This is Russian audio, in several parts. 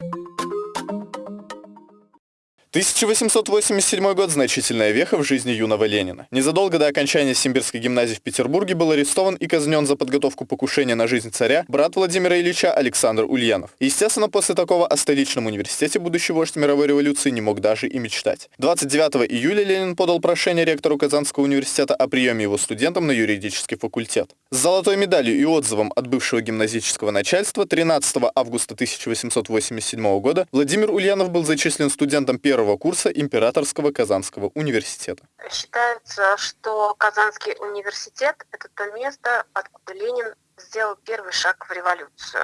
you 1887 год – значительная веха в жизни юного Ленина. Незадолго до окончания Симбирской гимназии в Петербурге был арестован и казнен за подготовку покушения на жизнь царя брат Владимира Ильича Александр Ульянов. Естественно, после такого о столичном университете будущий вождь мировой революции не мог даже и мечтать. 29 июля Ленин подал прошение ректору Казанского университета о приеме его студентам на юридический факультет. С золотой медалью и отзывом от бывшего гимназического начальства 13 августа 1887 года Владимир Ульянов был зачислен студентом первого первого курса Императорского Казанского университета. Считается, что Казанский университет – это то место, откуда Ленин сделал первый шаг в революцию.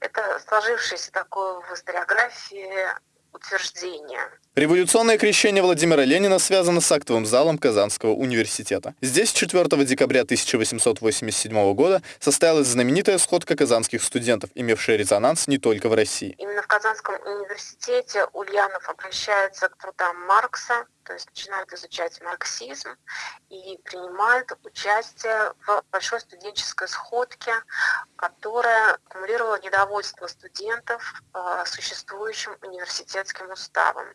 Это сложившееся такое в историографии утверждения. Революционное крещение Владимира Ленина связано с актовым залом Казанского университета. Здесь 4 декабря 1887 года состоялась знаменитая сходка казанских студентов, имевшая резонанс не только в России. Именно в Казанском университете Ульянов обращается к трудам Маркса, то есть начинают изучать марксизм и принимают участие в большой студенческой сходке, которая аккумулировала недовольство студентов э, существующим университетским уставом.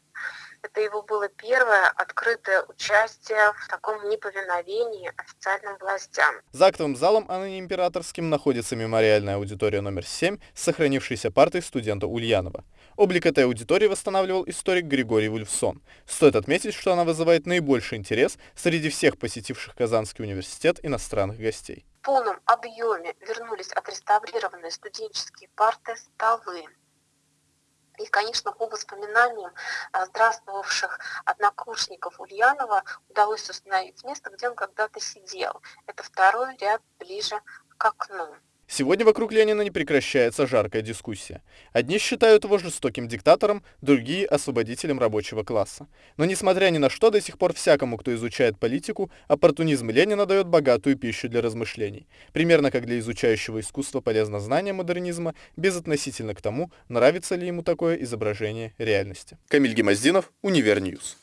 Это его было первое открытое участие в таком неповиновении официальным властям. За актовым залом, а ныне императорским, находится мемориальная аудитория номер 7 с сохранившейся партой студента Ульянова. Облик этой аудитории восстанавливал историк Григорий Вульфсон. Стоит отметить, что она вызывает наибольший интерес среди всех посетивших Казанский университет иностранных гостей. В полном объеме вернулись отреставрированные студенческие парты, столы, и, конечно, по воспоминаниям а, здравствовавших однокурсников Ульянова удалось установить место, где он когда-то сидел. Это второй ряд ближе к окну. Сегодня вокруг Ленина не прекращается жаркая дискуссия. Одни считают его жестоким диктатором, другие – освободителем рабочего класса. Но несмотря ни на что, до сих пор всякому, кто изучает политику, оппортунизм Ленина дает богатую пищу для размышлений. Примерно как для изучающего искусство полезно знание модернизма, безотносительно к тому, нравится ли ему такое изображение реальности. Камиль Гемоздинов, Univer News.